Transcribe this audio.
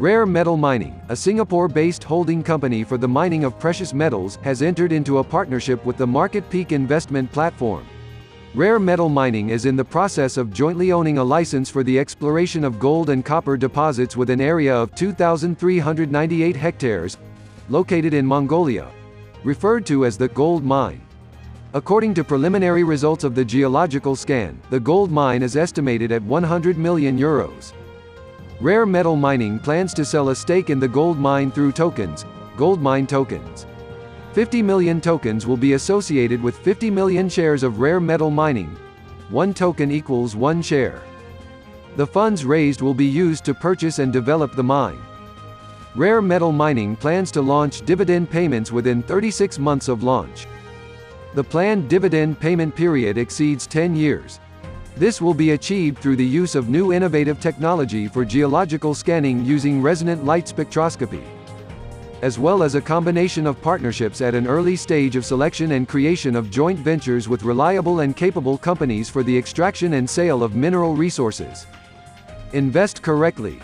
Rare Metal Mining, a Singapore-based holding company for the mining of precious metals, has entered into a partnership with the Market Peak investment platform. Rare Metal Mining is in the process of jointly owning a license for the exploration of gold and copper deposits with an area of 2,398 hectares, located in Mongolia, referred to as the Gold Mine. According to preliminary results of the geological scan, the gold mine is estimated at 100 million euros. Rare Metal Mining plans to sell a stake in the gold mine through tokens, gold mine tokens. 50 million tokens will be associated with 50 million shares of Rare Metal Mining. One token equals one share. The funds raised will be used to purchase and develop the mine. Rare Metal Mining plans to launch dividend payments within 36 months of launch. The planned dividend payment period exceeds 10 years. This will be achieved through the use of new innovative technology for geological scanning using resonant light spectroscopy. As well as a combination of partnerships at an early stage of selection and creation of joint ventures with reliable and capable companies for the extraction and sale of mineral resources. Invest correctly.